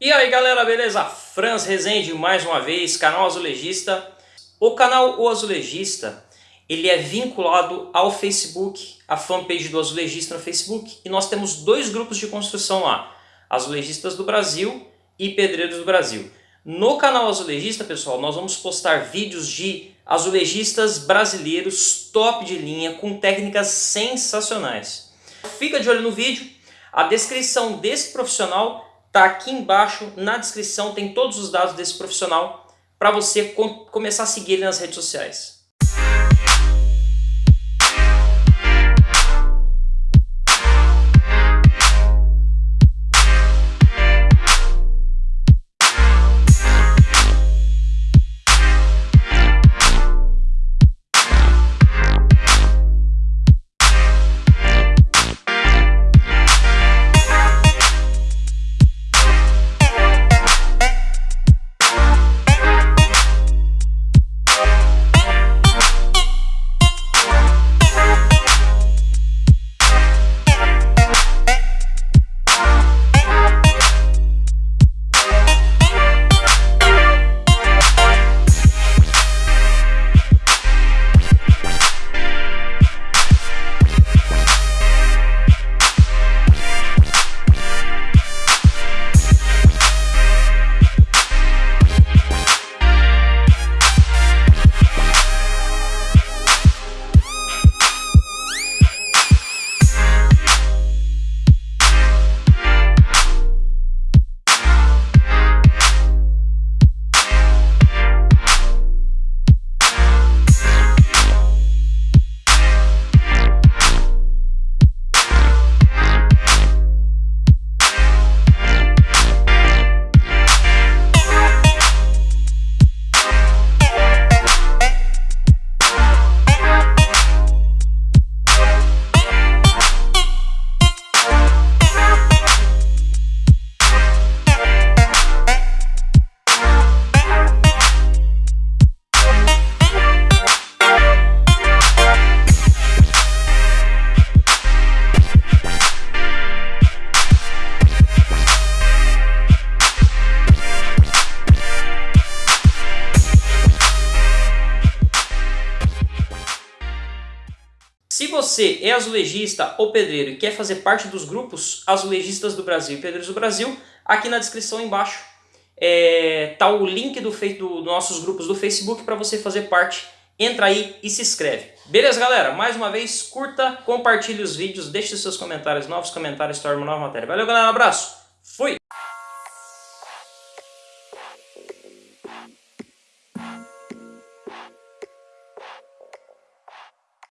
E aí galera, beleza? Franz Rezende mais uma vez, canal Azulejista. O canal O Azulejista, ele é vinculado ao Facebook, a fanpage do Azulejista no Facebook. E nós temos dois grupos de construção lá, Azulejistas do Brasil e Pedreiros do Brasil. No canal Azulejista, pessoal, nós vamos postar vídeos de azulejistas brasileiros top de linha, com técnicas sensacionais. Fica de olho no vídeo, a descrição desse profissional Tá aqui embaixo na descrição, tem todos os dados desse profissional para você com começar a seguir ele nas redes sociais. Se você é azulejista ou pedreiro e quer fazer parte dos grupos azulejistas do Brasil e pedreiros do Brasil, aqui na descrição embaixo é, tá o link do, do, dos nossos grupos do Facebook para você fazer parte. Entra aí e se inscreve. Beleza, galera? Mais uma vez, curta, compartilhe os vídeos, deixe seus comentários, novos comentários, torne uma nova matéria. Valeu, galera, um abraço. Fui!